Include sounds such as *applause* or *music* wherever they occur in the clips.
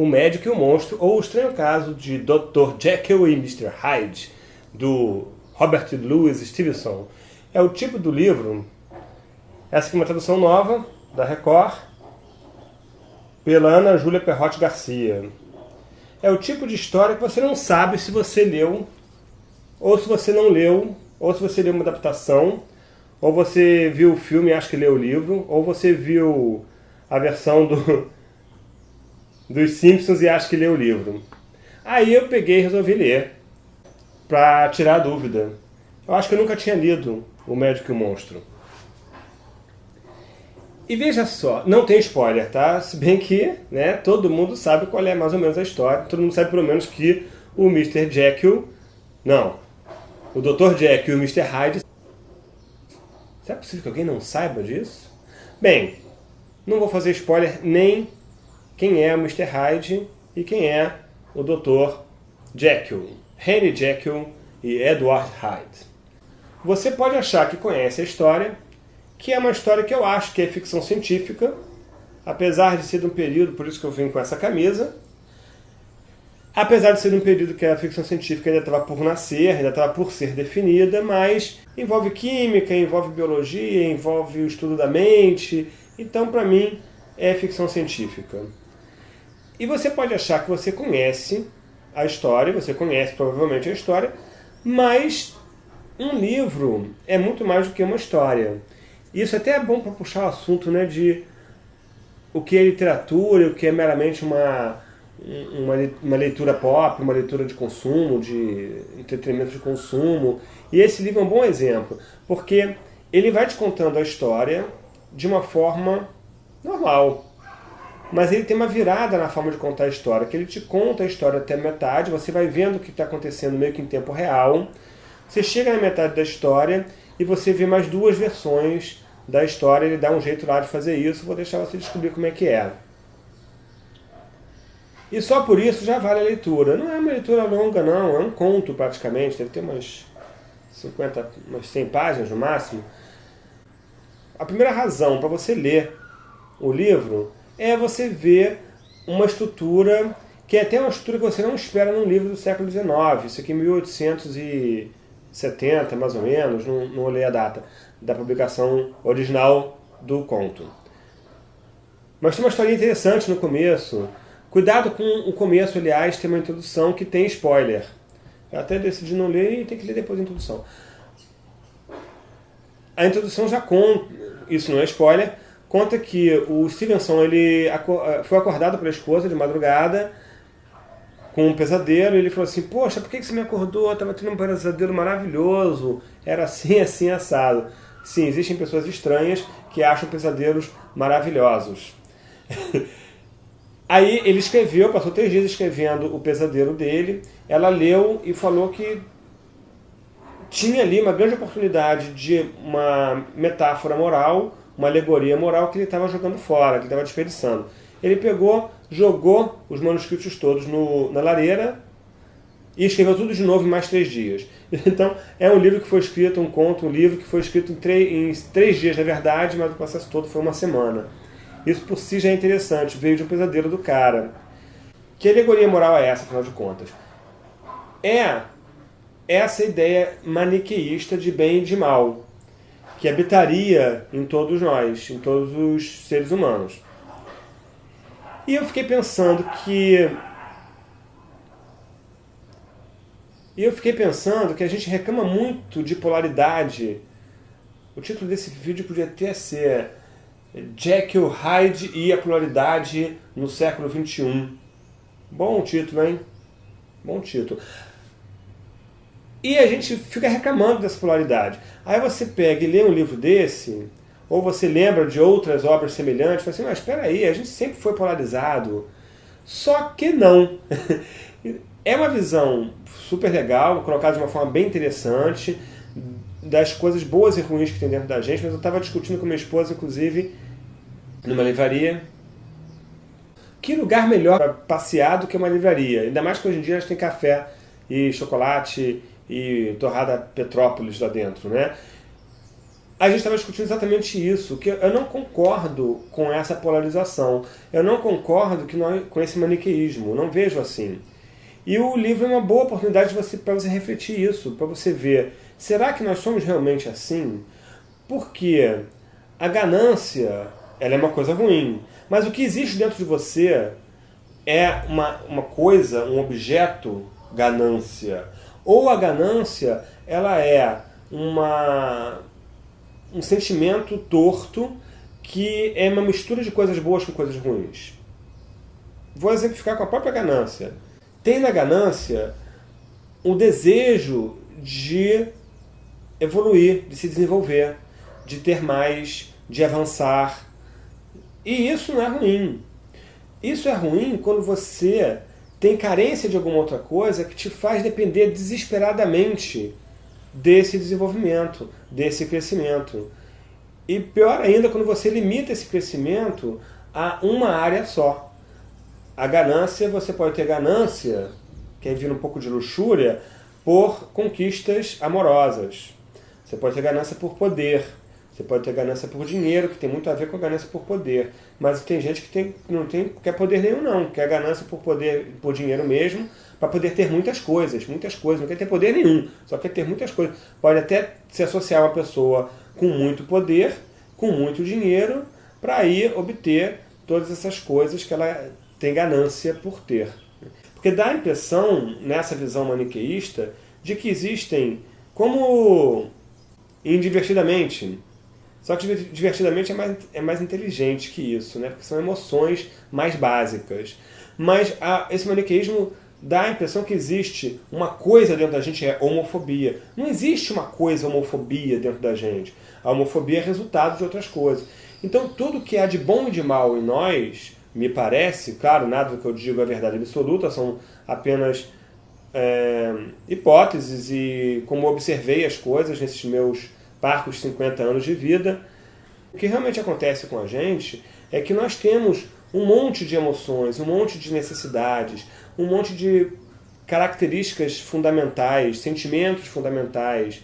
O Médico e o Monstro, ou O Estranho Caso de Dr. Jekyll e Mr. Hyde, do Robert Louis Stevenson. É o tipo do livro, essa aqui é uma tradução nova, da Record, pela Ana Júlia Perrotti Garcia. É o tipo de história que você não sabe se você leu, ou se você não leu, ou se você leu uma adaptação, ou você viu o filme e acha que leu o livro, ou você viu a versão do dos Simpsons e acho que lê o livro. Aí eu peguei e resolvi ler, para tirar a dúvida. Eu acho que eu nunca tinha lido O Médico e o Monstro. E veja só, não tem spoiler, tá? Se bem que né, todo mundo sabe qual é mais ou menos a história. Todo mundo sabe pelo menos que o Mr. Jekyll... Não, o Dr. Jekyll e o Mr. Hyde... Será possível que alguém não saiba disso? Bem, não vou fazer spoiler nem quem é Mr. Hyde e quem é o Dr. Jekyll, Henry Jekyll e Edward Hyde. Você pode achar que conhece a história, que é uma história que eu acho que é ficção científica, apesar de ser de um período, por isso que eu vim com essa camisa, apesar de ser de um período que a ficção científica ainda estava por nascer, ainda estava por ser definida, mas envolve química, envolve biologia, envolve o estudo da mente, então para mim é ficção científica. E você pode achar que você conhece a história, você conhece provavelmente a história, mas um livro é muito mais do que uma história. Isso até é bom para puxar o assunto né, de o que é literatura, o que é meramente uma, uma, uma leitura pop, uma leitura de consumo, de entretenimento de consumo. E esse livro é um bom exemplo, porque ele vai te contando a história de uma forma normal, mas ele tem uma virada na forma de contar a história, que ele te conta a história até metade, você vai vendo o que está acontecendo meio que em tempo real, você chega na metade da história e você vê mais duas versões da história, ele dá um jeito lá de fazer isso, vou deixar você descobrir como é que é. E só por isso já vale a leitura. Não é uma leitura longa não, é um conto praticamente, deve ter umas 50, umas 100 páginas no máximo. A primeira razão para você ler o livro é você ver uma estrutura que é até uma estrutura que você não espera num livro do século XIX. Isso aqui é 1870, mais ou menos, não, não olhei a data, da publicação original do conto. Mas tem uma história interessante no começo. Cuidado com o começo, aliás, tem uma introdução que tem spoiler. Eu até decidi não ler e tem que ler depois a introdução. A introdução já conta, isso não é spoiler, conta que o Stevenson ele eh, foi acordado pela esposa de madrugada com um pesadelo e ele falou assim, poxa, por que você me acordou? Eu estava tendo um pesadelo maravilhoso, era assim, assim, assado. Sim, existem pessoas estranhas que acham pesadelos maravilhosos. *laughs* Aí ele escreveu, passou três dias escrevendo o pesadelo dele, ela leu e falou que tinha ali uma grande oportunidade de uma metáfora moral uma alegoria moral que ele estava jogando fora, que estava desperdiçando. Ele pegou, jogou os manuscritos todos no, na lareira e escreveu tudo de novo em mais três dias. *laughs* Então, é um livro que foi escrito, um conto, um livro que foi escrito em, em três dias, na verdade, mas o processo todo foi uma semana. Isso por si já é interessante, veio de um pesadelo do cara. Que alegoria moral é essa, afinal de contas? É essa ideia maniqueísta de bem e de mal que habitaria em todos nós, em todos os seres humanos. E eu fiquei pensando que... E eu fiquei pensando que a gente reclama muito de polaridade. O título desse vídeo podia até ser Jekyll, Hyde e a polaridade no século XXI. Bom título, hein? Bom título. E a gente fica reclamando dessa polaridade. Aí você pega e lê um livro desse, ou você lembra de outras obras semelhantes, fala assim, mas espera aí, a gente sempre foi polarizado. Só que não. *laughs* é uma visão super legal, colocada de uma forma bem interessante, das coisas boas e ruins que tem dentro da gente, mas eu estava discutindo com minha esposa, inclusive, numa livraria, que lugar melhor para passear do que uma livraria? Ainda mais que hoje em dia a gente tem café e chocolate e torrada Petrópolis lá dentro, né? a gente estava discutindo exatamente isso, que eu não concordo com essa polarização. Eu não concordo que nós, com esse maniqueísmo, não vejo assim. E o livro é uma boa oportunidade para você, você refletir isso, para você ver, será que nós somos realmente assim? Porque a ganância ela é uma coisa ruim, mas o que existe dentro de você é uma, uma coisa, um objeto, ganância. Ou a ganância ela é uma um sentimento torto que é uma mistura de coisas boas com coisas ruins. Vou exemplificar com a própria ganância. Tem na ganância o desejo de evoluir, de se desenvolver, de ter mais, de avançar. E isso não é ruim. Isso é ruim quando você tem carência de alguma outra coisa que te faz depender desesperadamente desse desenvolvimento, desse crescimento. E pior ainda quando você limita esse crescimento a uma área só. A ganância, você pode ter ganância, que é vir um pouco de luxúria, por conquistas amorosas. Você pode ter ganância por poder. Você pode ter ganância por dinheiro, que tem muito a ver com a ganância por poder. Mas tem gente que tem, não tem, quer poder nenhum, não. Quer ganância por poder, por dinheiro mesmo, para poder ter muitas coisas, muitas coisas, não quer ter poder nenhum, só quer ter muitas coisas. Pode até se associar a uma pessoa com muito poder, com muito dinheiro, para aí obter todas essas coisas que ela tem ganância por ter. Porque dá a impressão, nessa visão maniqueísta, de que existem, como indivertidamente, só que divertidamente é mais, é mais inteligente que isso, né? porque são emoções mais básicas. Mas a, esse maniqueísmo dá a impressão que existe uma coisa dentro da gente, é homofobia. Não existe uma coisa homofobia dentro da gente. A homofobia é resultado de outras coisas. Então tudo que há de bom e de mal em nós, me parece, claro, nada do que eu digo é verdade absoluta, são apenas é, hipóteses e como observei as coisas nesses meus parcos 50 anos de vida, o que realmente acontece com a gente é que nós temos um monte de emoções, um monte de necessidades, um monte de características fundamentais, sentimentos fundamentais,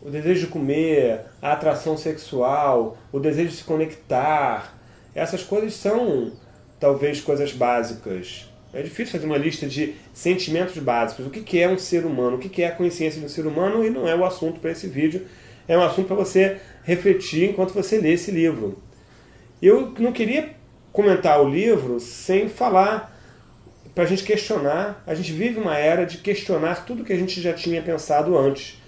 o desejo de comer, a atração sexual, o desejo de se conectar. Essas coisas são, talvez, coisas básicas. É difícil fazer uma lista de sentimentos básicos. O que é um ser humano? O que é a consciência de um ser humano? E não é o assunto para esse vídeo. É um assunto para você refletir enquanto você lê esse livro. Eu não queria comentar o livro sem falar para a gente questionar. A gente vive uma era de questionar tudo que a gente já tinha pensado antes.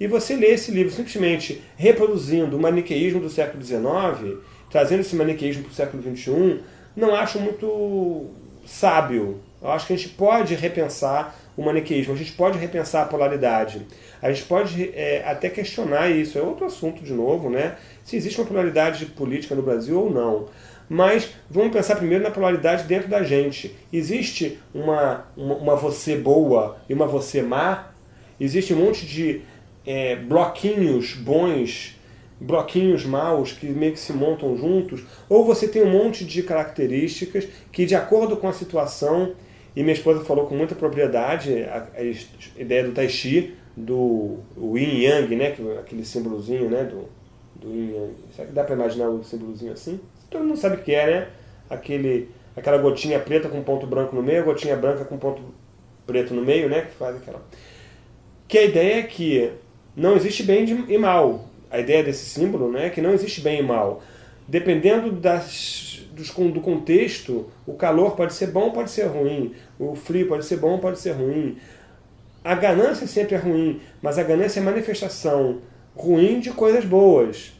E você lê esse livro simplesmente reproduzindo o maniqueísmo do século XIX, trazendo esse maniqueísmo para o século XXI, não acho muito sábio. Eu acho que a gente pode repensar o maniqueísmo, a gente pode repensar a polaridade. A gente pode é, até questionar isso, é outro assunto de novo, né? Se existe uma polaridade política no Brasil ou não. Mas vamos pensar primeiro na polaridade dentro da gente. Existe uma, uma, uma você boa e uma você má? Existe um monte de é, bloquinhos bons, bloquinhos maus que meio que se montam juntos? Ou você tem um monte de características que, de acordo com a situação, e minha esposa falou com muita propriedade a, a ideia do Tai Chi, do Yin Yang, né, aquele símbolozinho né, do, do Yin Yang. Será que dá para imaginar um símbolozinho assim? todo mundo sabe o que é, né? Aquele, aquela gotinha preta com ponto branco no meio, a gotinha branca com ponto preto no meio, né? Que faz aquela... Que a ideia é que não existe bem e mal. A ideia desse símbolo né, que não existe bem e mal. Dependendo das, dos, do contexto, o calor pode ser bom, pode ser ruim. O frio pode ser bom, pode ser ruim. A ganância sempre é ruim, mas a ganância é manifestação ruim de coisas boas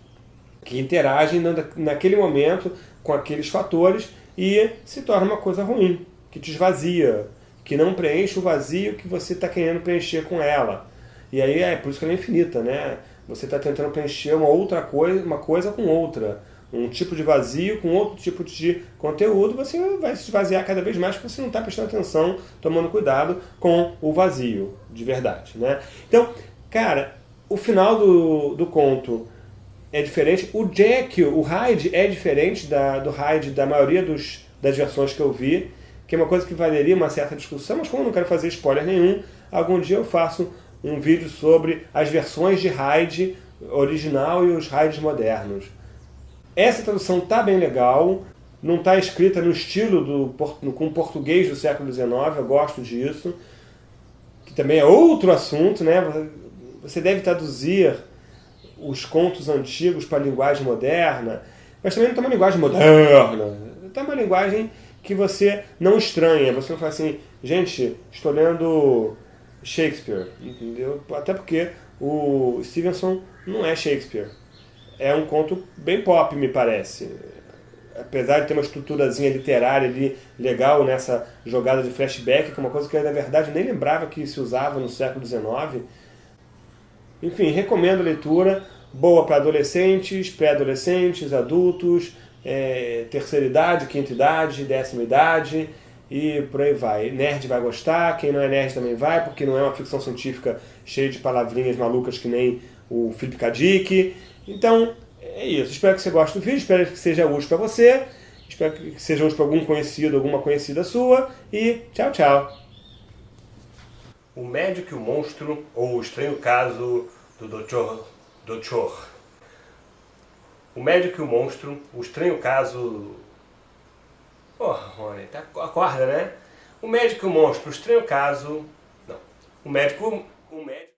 que interagem naquele momento com aqueles fatores e se torna uma coisa ruim, que te esvazia, que não preenche o vazio que você está querendo preencher com ela. E aí é por isso que ela é infinita, né? Você está tentando preencher uma outra coisa, uma coisa com outra. Um tipo de vazio com outro tipo de conteúdo, você vai se esvaziar cada vez mais porque você não está prestando atenção, tomando cuidado com o vazio, de verdade. Né? Então, cara, o final do, do conto é diferente. O Jack, o Hyde é diferente da, do Hyde da maioria dos, das versões que eu vi, que é uma coisa que valeria uma certa discussão, mas como eu não quero fazer spoiler nenhum, algum dia eu faço um vídeo sobre as versões de Hyde original e os raids modernos. Essa tradução tá bem legal, não está escrita no estilo do com português do século XIX, eu gosto disso, que também é outro assunto, né? Você deve traduzir os contos antigos para a linguagem moderna, mas também não está uma linguagem moderna, está uma linguagem que você não estranha, você não fala assim, gente, estou lendo Shakespeare, entendeu? Até porque o Stevenson não é Shakespeare, é um conto bem pop, me parece apesar de ter uma estruturazinha literária ali legal nessa jogada de flashback, que é uma coisa que eu, na verdade, nem lembrava que se usava no século XIX. Enfim, recomendo a leitura, boa para adolescentes, pré-adolescentes, adultos, é, terceira idade, quinta idade, décima idade e por aí vai. Nerd vai gostar, quem não é nerd também vai, porque não é uma ficção científica cheia de palavrinhas malucas que nem o Philip K. Dick. Então, é isso. Espero que você goste do vídeo, espero que seja útil para você. Espero que seja útil para algum conhecido, alguma conhecida sua. E tchau, tchau. O Médico e o Monstro, ou o Estranho Caso do Dr. Dr. O Médico e o Monstro, o Estranho Caso... Porra, Rony, tá, acorda, né? O Médico o Monstro, o Estranho Caso... Não. O Médico... O médico...